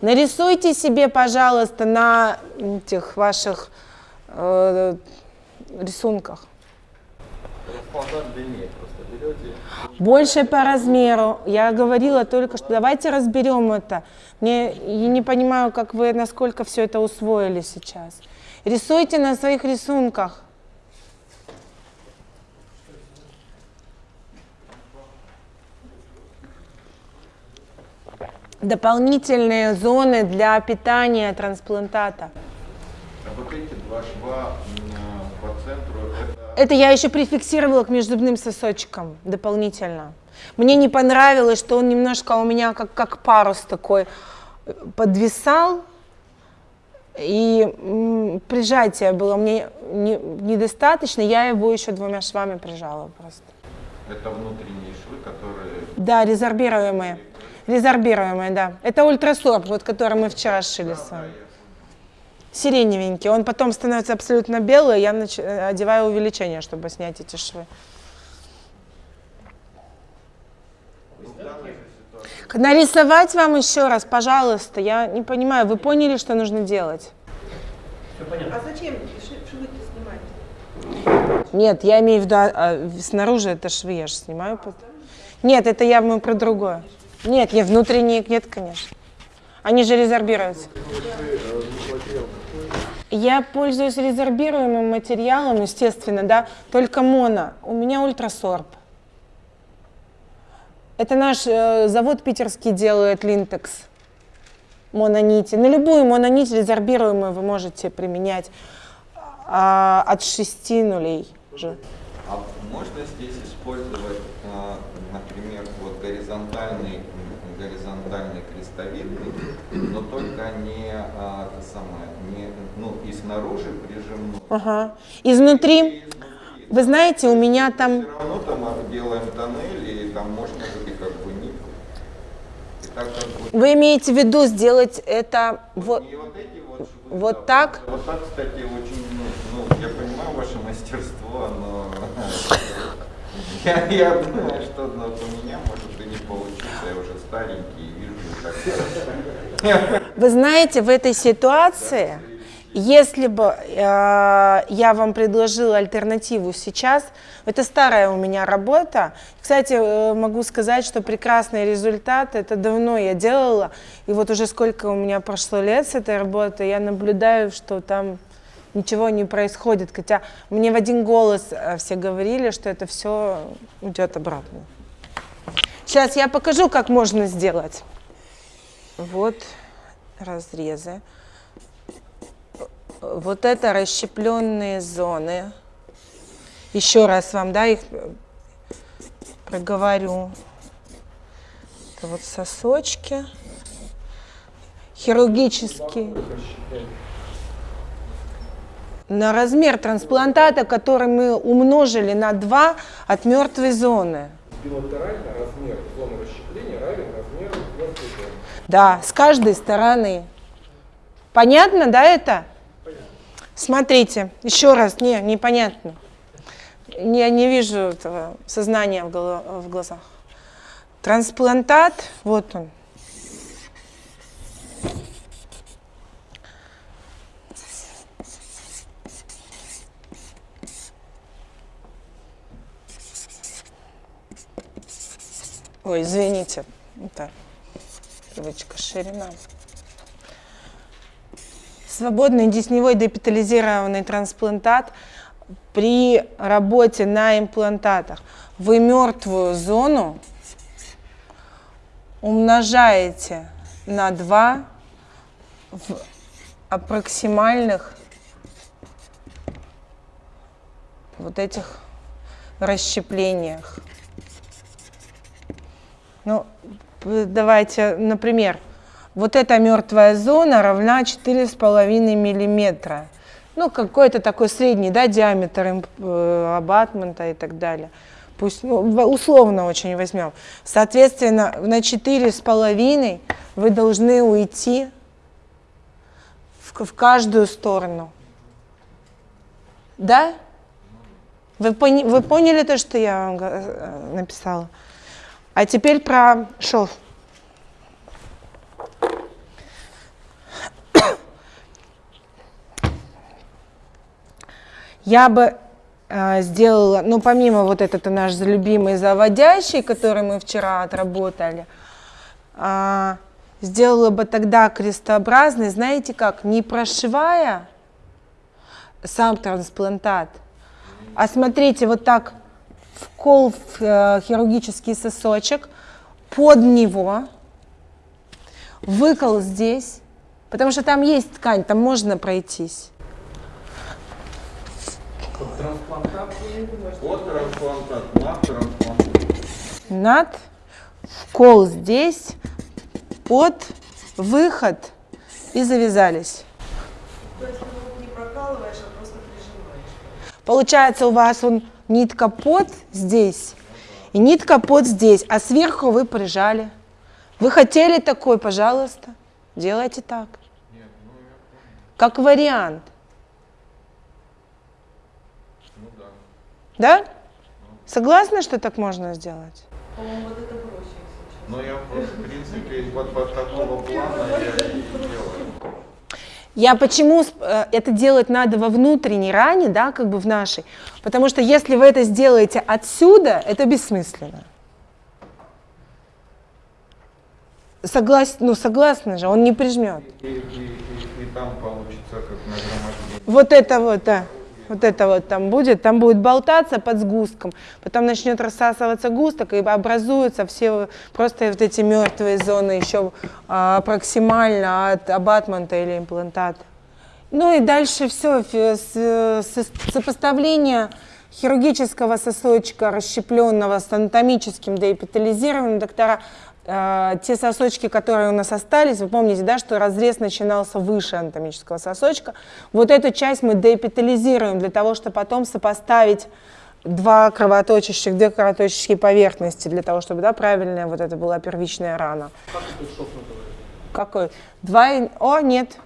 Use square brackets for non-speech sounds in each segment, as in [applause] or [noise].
Нарисуйте себе, пожалуйста, на этих ваших э, рисунках. Больше по размеру. Я говорила только что давайте разберем это. Мне я не понимаю, как вы насколько все это усвоили сейчас. Рисуйте на своих рисунках. Дополнительные зоны для питания трансплантата. А вот эти два шва по центру, это Это я еще прификсировала к межзубным сосочкам дополнительно. Мне не понравилось, что он немножко у меня как, как парус такой э, подвисал. И м, прижатие было мне не- недостаточно, я его еще двумя швами прижала просто. Это внутренние швы, которые Да, резорбируемые. Резорбируемые, да. Это ультрасорб, вот который мы вчера шили с вами. Сиреневенький. Он потом становится абсолютно белый, я нач- э, одеваю увеличение, чтобы снять эти швы. Нарисовать вам еще раз, пожалуйста. Я не понимаю, вы поняли, что нужно делать? А зачем ши- швы-то снимать? Нет, я имею в виду, а, а, снаружи это швы, я же снимаю. потом. Нет, это я мы про другое. Нет, не внутренние, нет, конечно. Они же резорбируются. Я пользуюсь резорбируемым материалом, естественно, да, только моно. У меня ультрасорб. Это наш э, завод питерский делает линтекс мононити. На любую мононить резорбируемую вы можете применять а, от 6 нулей. Же. А можно здесь использовать, а, например, вот горизонтальный, горизонтальный крестовидный, но только не а, это самое, не, ну и снаружи прижимной. Ага. Изнутри, вы знаете, у меня там Все равно там делаем тоннель, и там можно и как бы так как бы Вы имеете в виду сделать это вот, вот эти вот вот так? Вот так, кстати, очень, ну, я понимаю ваше мастерство, но [laughs] я, я думаю, что вот у меня может и не получится, я уже старенький вижу хорошо. Вы знаете, в этой ситуации, если бы э, я вам предложила альтернативу сейчас, это старая у меня работа. Кстати, э, могу сказать, что прекрасный результат. Это давно я делала, и вот уже сколько у меня прошло лет с этой работой, я наблюдаю, что там ничего не происходит. Хотя мне в один голос э, все говорили, что это все уйдет обратно. Сейчас я покажу, как можно сделать. Вот разрезы. Вот это расщепленные зоны. Еще раз вам, да, их э, проговорю. Это вот сосочки. Хирургические. На размер трансплантата, который мы умножили на 2 от мертвой зоны. Билатерально размер зоны расщепления равен размеру мертвой зоны. Да, с каждой стороны. Понятно, да, это? Смотрите, еще раз, не, непонятно. Не- Я не вижу этого сознания в, голо- в глазах. Трансплантат, вот он. Ой, извините. Это привычка ширина. Свободный десневой депитализированный трансплантат при работе на имплантатах. Вы мертвую зону умножаете на 2 в аппроксимальных вот этих расщеплениях. Ну, давайте, например, вот эта мертвая зона равна 4,5 миллиметра. Ну, какой-то такой средний, да, диаметр э, абатмента и так далее. Пусть, ну, условно очень возьмем. Соответственно, на 4,5 вы должны уйти в, в каждую сторону. Да? Вы, пони- вы поняли то, что я вам э, написала? А теперь про шов. Я бы э, сделала, ну, помимо вот этот наш любимый заводящий, который мы вчера отработали, э, сделала бы тогда крестообразный, знаете как, не прошивая сам трансплантат, а смотрите, вот так вкол в э, хирургический сосочек, под него, выкол здесь, потому что там есть ткань, там можно пройтись. Трансплантат. От трансплантат, на трансплантат. Над, вкол здесь, под, выход и завязались. То есть ты не прокалываешь, а просто прижимаешь. Получается у вас он нитка под здесь и нитка под здесь, а сверху вы прижали. Вы хотели такой, пожалуйста, делайте так. Как вариант. Да? Согласны, что так можно сделать? По-моему, вот это проще. Но я просто, в принципе, вот по такого плана я. Я почему э, это делать надо во внутренней ране, да, как бы в нашей? Потому что если вы это сделаете отсюда, это бессмысленно. Соглас... Ну, согласны же, он не прижмет. И, и, и, и там получится как нагромождение. Вот это вот, да. Вот это вот там будет, там будет болтаться под сгустком, потом начнет рассасываться густок и образуются все просто вот эти мертвые зоны еще а, проксимально от абатмента или имплантата. Ну и дальше все, сопоставление хирургического сосочка, расщепленного с анатомическим деэпитализированным доктора, э, те сосочки, которые у нас остались, вы помните, да, что разрез начинался выше анатомического сосочка, вот эту часть мы деэпитализируем для того, чтобы потом сопоставить два кровоточащих, две кровоточащие поверхности, для того, чтобы, да, правильная вот это была первичная рана. Как? Какой? Два... О, нет.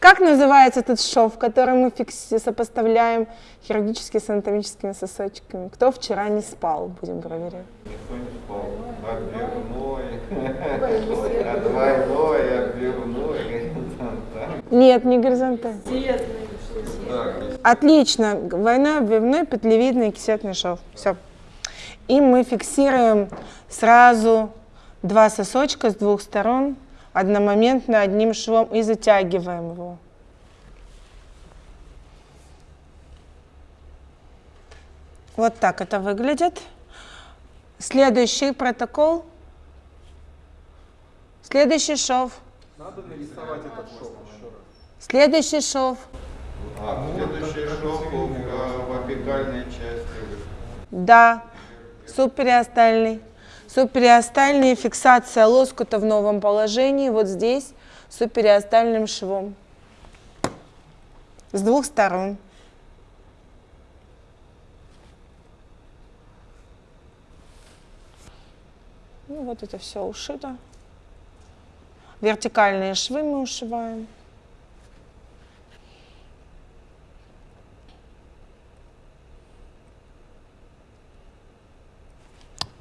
Как называется этот шов, который мы сопоставляем хирургически с анатомическими сосочками? Кто вчера не спал, будем проверять. Никто не спал. Отбивной. А Двойной, отбивной. [laughs] горизонтальный. Нет, не горизонтально. Отлично. Двойной, обвивной, петлевидный, кисетный шов. Все. И мы фиксируем сразу два сосочка с двух сторон одномоментно одним швом и затягиваем его. Вот так это выглядит. Следующий протокол. Следующий шов. Надо нарисовать этот шов еще раз. Следующий шов. А, следующий шов в, в апикальной части. Да, субпериостальный. Субпериостальная фиксация лоскута в новом положении, вот здесь, субпериостальным швом. С двух сторон. Ну, вот это все ушито. Вертикальные швы мы ушиваем.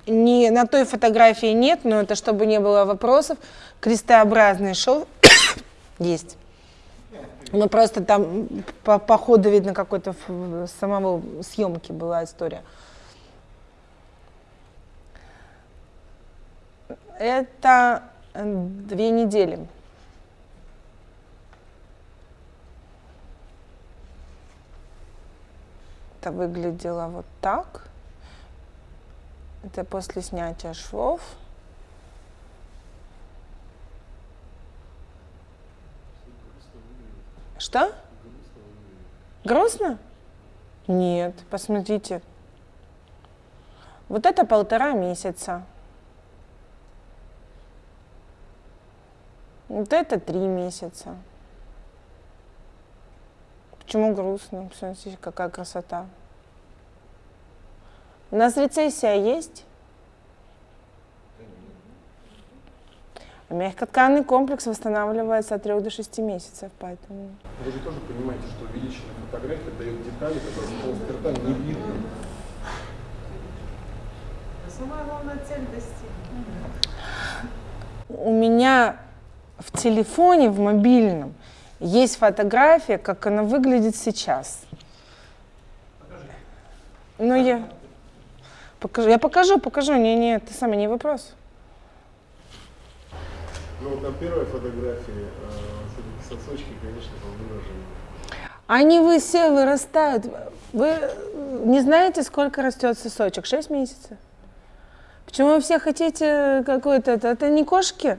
Не, на той фотографии нет, но это чтобы не было вопросов. Крестообразный шов [coughs] есть. Ну просто там по, по ходу видно какой-то самого съемки была история. Это две недели. Это выглядело вот так. Это после снятия швов. Что? Грустно? Нет, посмотрите. Вот это полтора месяца. Вот это три месяца. Почему грустно? Посмотрите, какая красота. У нас рецессия есть? Мягкотканный комплекс восстанавливается от 3 до 6 месяцев, поэтому... Вы же тоже понимаете, что увеличенная фотография дает детали, которые с полуспирта не видно. Самая главная цель достигнута. У меня в телефоне, в мобильном, есть фотография, как она выглядит сейчас. Ну, я покажу, я покажу, покажу. Не, не, ты сам не вопрос. Ну вот на первой фотографии э, сосочки, конечно, повыражены. Они вы все вырастают. Вы э, не знаете, сколько растет сосочек? 6 месяцев. Почему вы все хотите какой-то... Это, это не кошки.